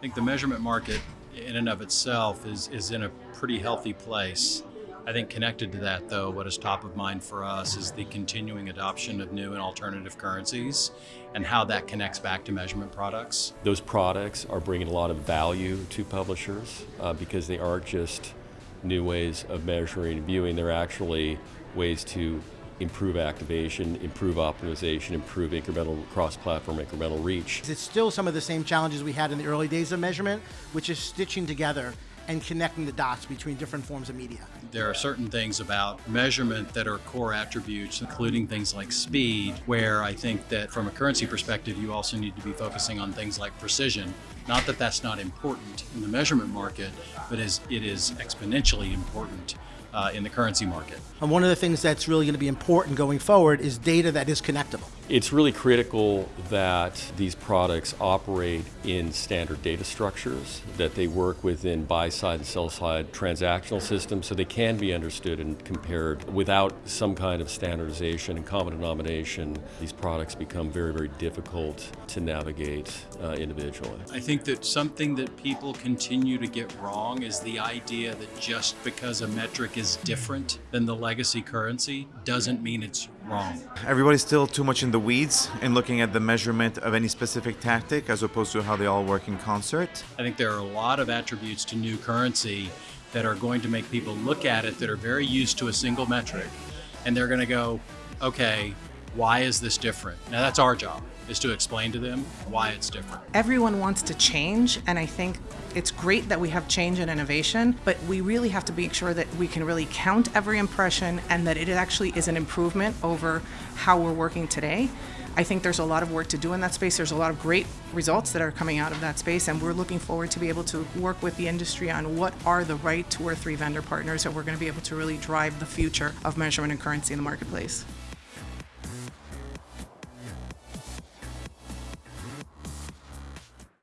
I think the measurement market in and of itself is, is in a pretty healthy place. I think connected to that, though, what is top of mind for us is the continuing adoption of new and alternative currencies and how that connects back to measurement products. Those products are bringing a lot of value to publishers uh, because they aren't just new ways of measuring and viewing, they're actually ways to improve activation, improve optimization, improve incremental cross-platform incremental reach. It's still some of the same challenges we had in the early days of measurement, which is stitching together and connecting the dots between different forms of media. There are certain things about measurement that are core attributes, including things like speed, where I think that from a currency perspective, you also need to be focusing on things like precision. Not that that's not important in the measurement market, but as it is exponentially important uh, in the currency market. And one of the things that's really going to be important going forward is data that is connectable. It's really critical that these products operate in standard data structures, that they work within buy-side and sell-side transactional systems so they can be understood and compared. Without some kind of standardization and common denomination, these products become very, very difficult to navigate uh, individually. I think that something that people continue to get wrong is the idea that just because a metric is different than the legacy currency doesn't mean it's wrong. Everybody's still too much in the weeds in looking at the measurement of any specific tactic as opposed to how they all work in concert. I think there are a lot of attributes to new currency that are going to make people look at it that are very used to a single metric and they're going to go, okay, why is this different? Now that's our job, is to explain to them why it's different. Everyone wants to change, and I think it's great that we have change and innovation, but we really have to make sure that we can really count every impression and that it actually is an improvement over how we're working today. I think there's a lot of work to do in that space. There's a lot of great results that are coming out of that space, and we're looking forward to be able to work with the industry on what are the right two or three vendor partners that we're going to be able to really drive the future of measurement and currency in the marketplace.